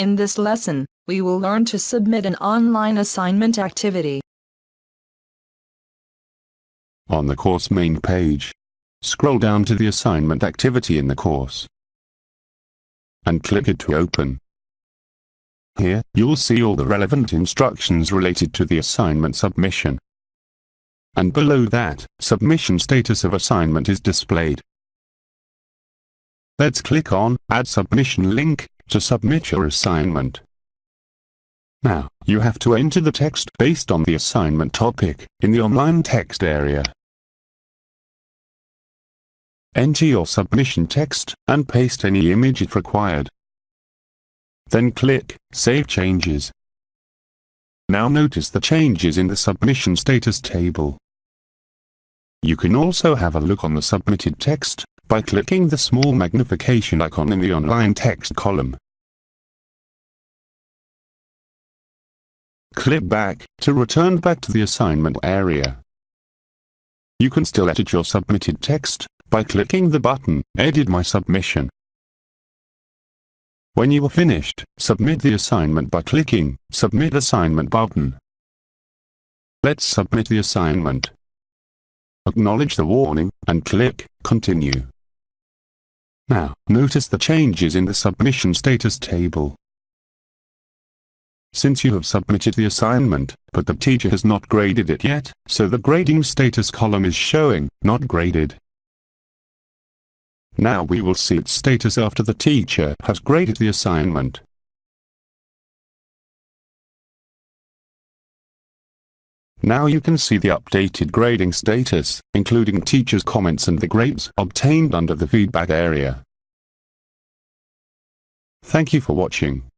In this lesson, we will learn to submit an online assignment activity. On the course main page, scroll down to the assignment activity in the course and click it to open. Here, you'll see all the relevant instructions related to the assignment submission. And below that, submission status of assignment is displayed. Let's click on Add Submission link to submit your assignment. Now, you have to enter the text based on the assignment topic in the online text area. Enter your submission text and paste any image if required. Then click Save Changes. Now notice the changes in the submission status table. You can also have a look on the submitted text by clicking the small magnification icon in the online text column. Click back to return back to the assignment area. You can still edit your submitted text by clicking the button Edit my submission. When you are finished, submit the assignment by clicking Submit Assignment button. Let's submit the assignment. Acknowledge the warning, and click Continue. Now, notice the changes in the submission status table. Since you have submitted the assignment, but the teacher has not graded it yet, so the grading status column is showing, not graded. Now we will see its status after the teacher has graded the assignment. Now you can see the updated grading status, including teachers' comments and the grades obtained under the feedback area. Thank you for watching.